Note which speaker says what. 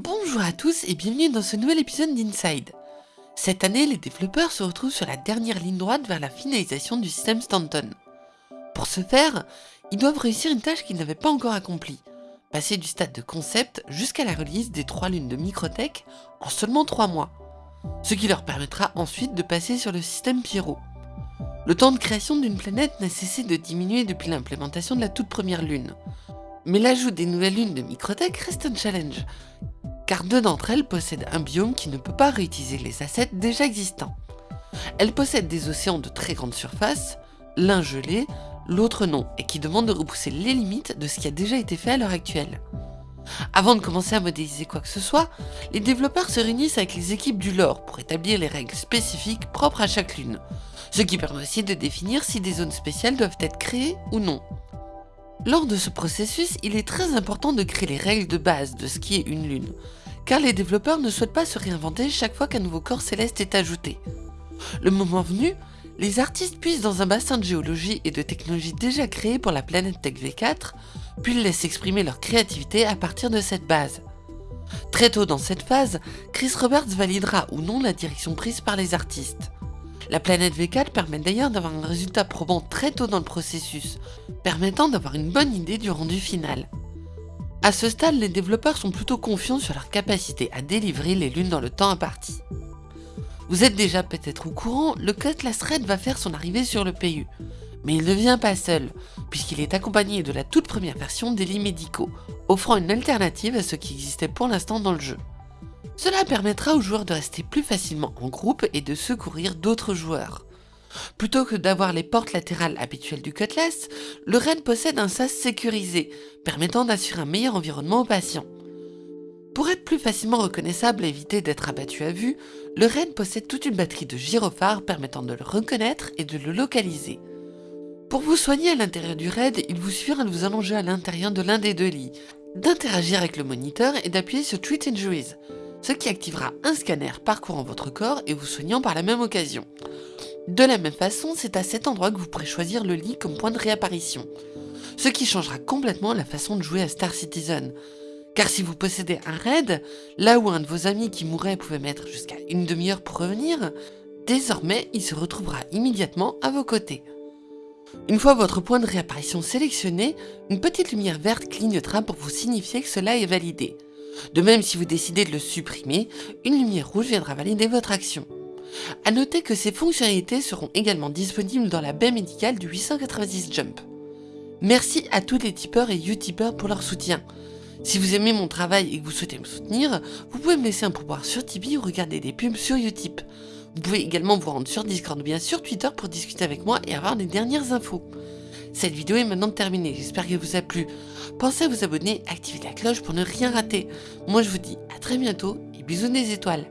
Speaker 1: Bonjour à tous et bienvenue dans ce nouvel épisode d'Inside. Cette année, les développeurs se retrouvent sur la dernière ligne droite vers la finalisation du système Stanton. Pour ce faire, ils doivent réussir une tâche qu'ils n'avaient pas encore accomplie, passer du stade de concept jusqu'à la release des trois lunes de Microtech en seulement 3 mois, ce qui leur permettra ensuite de passer sur le système Pyro. Le temps de création d'une planète n'a cessé de diminuer depuis l'implémentation de la toute première lune, mais l'ajout des nouvelles lunes de Microtech reste un challenge, car deux d'entre elles possèdent un biome qui ne peut pas réutiliser les assets déjà existants. Elles possèdent des océans de très grande surface, l'un gelé, l'autre non, et qui demandent de repousser les limites de ce qui a déjà été fait à l'heure actuelle. Avant de commencer à modéliser quoi que ce soit, les développeurs se réunissent avec les équipes du lore pour établir les règles spécifiques propres à chaque lune, ce qui permet aussi de définir si des zones spéciales doivent être créées ou non. Lors de ce processus, il est très important de créer les règles de base de ce qui est une lune, car les développeurs ne souhaitent pas se réinventer chaque fois qu'un nouveau corps céleste est ajouté. Le moment venu, les artistes puissent dans un bassin de géologie et de technologie déjà créé pour la planète Tech V4, puis laissent exprimer leur créativité à partir de cette base. Très tôt dans cette phase, Chris Roberts validera ou non la direction prise par les artistes. La planète V4 permet d'ailleurs d'avoir un résultat probant très tôt dans le processus, permettant d'avoir une bonne idée du rendu final. A ce stade, les développeurs sont plutôt confiants sur leur capacité à délivrer les lunes dans le temps imparti. Vous êtes déjà peut-être au courant, le Cutlass Red va faire son arrivée sur le PU. Mais il ne vient pas seul, puisqu'il est accompagné de la toute première version des lits médicaux, offrant une alternative à ce qui existait pour l'instant dans le jeu. Cela permettra aux joueurs de rester plus facilement en groupe et de secourir d'autres joueurs. Plutôt que d'avoir les portes latérales habituelles du Cutlass, le Red possède un sas sécurisé, permettant d'assurer un meilleur environnement aux patients. Pour être plus facilement reconnaissable et éviter d'être abattu à vue, le Red possède toute une batterie de gyrophares permettant de le reconnaître et de le localiser. Pour vous soigner à l'intérieur du raid, il vous suffira de vous allonger à l'intérieur de l'un des deux lits, d'interagir avec le moniteur et d'appuyer sur Treat Injuries, ce qui activera un scanner parcourant votre corps et vous soignant par la même occasion. De la même façon, c'est à cet endroit que vous pourrez choisir le lit comme point de réapparition, ce qui changera complètement la façon de jouer à Star Citizen. Car si vous possédez un raid, là où un de vos amis qui mourait pouvait mettre jusqu'à une demi-heure pour revenir, désormais il se retrouvera immédiatement à vos côtés. Une fois votre point de réapparition sélectionné, une petite lumière verte clignotera pour vous signifier que cela est validé. De même, si vous décidez de le supprimer, une lumière rouge viendra valider votre action. A noter que ces fonctionnalités seront également disponibles dans la baie médicale du 890 Jump. Merci à tous les tipeurs et utipeurs pour leur soutien. Si vous aimez mon travail et que vous souhaitez me soutenir, vous pouvez me laisser un pourboire sur Tipeee ou regarder des pubs sur Utip. Vous pouvez également vous rendre sur Discord ou bien sur Twitter pour discuter avec moi et avoir les dernières infos. Cette vidéo est maintenant terminée, j'espère qu'elle vous a plu. Pensez à vous abonner, activer la cloche pour ne rien rater. Moi je vous dis à très bientôt et bisous des étoiles.